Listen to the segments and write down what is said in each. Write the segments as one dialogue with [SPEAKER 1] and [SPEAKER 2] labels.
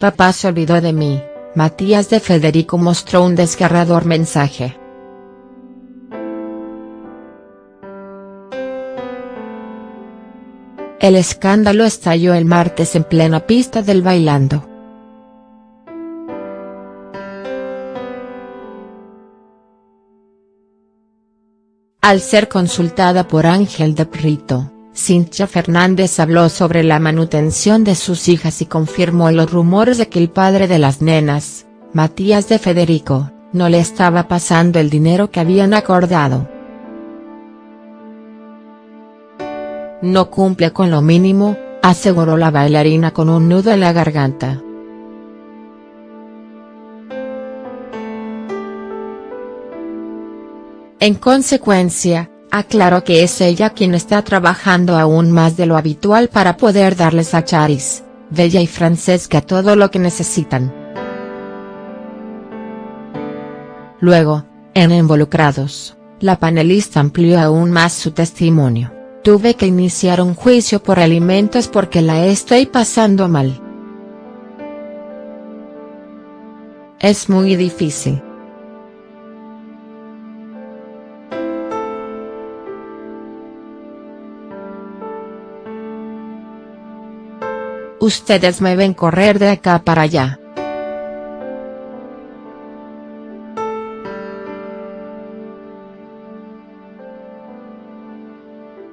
[SPEAKER 1] Papá se olvidó de mí, Matías de Federico mostró un desgarrador mensaje. El escándalo estalló el martes en plena pista del Bailando. Al ser consultada por Ángel de Prito, Cintia Fernández habló sobre la manutención de sus hijas y confirmó los rumores de que el padre de las nenas, Matías de Federico, no le estaba pasando el dinero que habían acordado. No cumple con lo mínimo, aseguró la bailarina con un nudo en la garganta. En consecuencia, aclaró que es ella quien está trabajando aún más de lo habitual para poder darles a Charis, Bella y Francesca todo lo que necesitan. Luego, en Involucrados, la panelista amplió aún más su testimonio, tuve que iniciar un juicio por alimentos porque la estoy pasando mal. Es muy difícil. Ustedes me ven correr de acá para allá.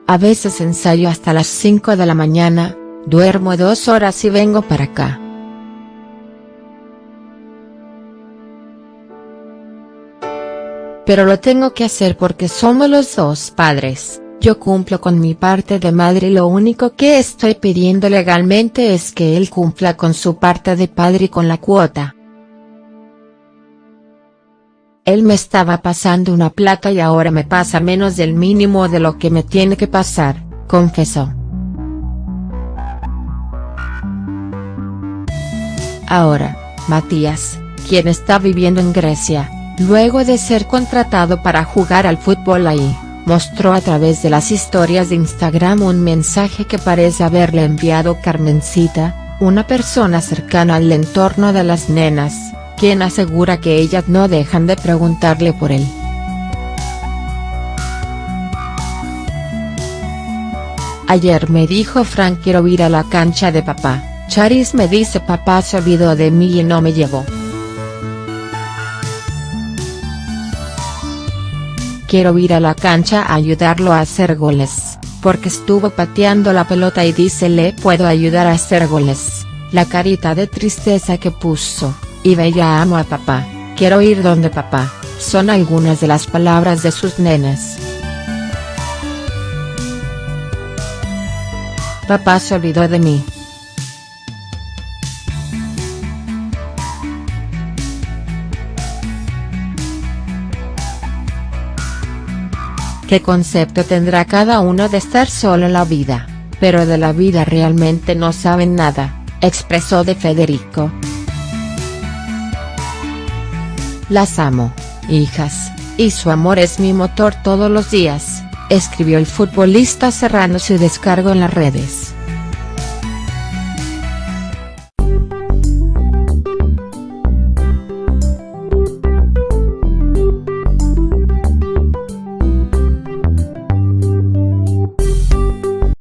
[SPEAKER 1] A veces ensayo hasta las 5 de la mañana, duermo dos horas y vengo para acá. Pero lo tengo que hacer porque somos los dos padres. Yo cumplo con mi parte de madre y lo único que estoy pidiendo legalmente es que él cumpla con su parte de padre y con la cuota. Él me estaba pasando una plata y ahora me pasa menos del mínimo de lo que me tiene que pasar, confesó. Ahora, Matías, quien está viviendo en Grecia, luego de ser contratado para jugar al fútbol ahí mostró a través de las historias de Instagram un mensaje que parece haberle enviado Carmencita, una persona cercana al entorno de las nenas, quien asegura que ellas no dejan de preguntarle por él. Ayer me dijo Frank quiero ir a la cancha de papá, Charis me dice papá se olvidó de mí y no me llevó. Quiero ir a la cancha a ayudarlo a hacer goles, porque estuvo pateando la pelota y dice le puedo ayudar a hacer goles, la carita de tristeza que puso, y bella amo a papá, quiero ir donde papá, son algunas de las palabras de sus nenas. Papá se olvidó de mí. Qué concepto tendrá cada uno de estar solo en la vida, pero de la vida realmente no saben nada, expresó de Federico. Las amo, hijas, y su amor es mi motor todos los días, escribió el futbolista cerrando su descargo en las redes.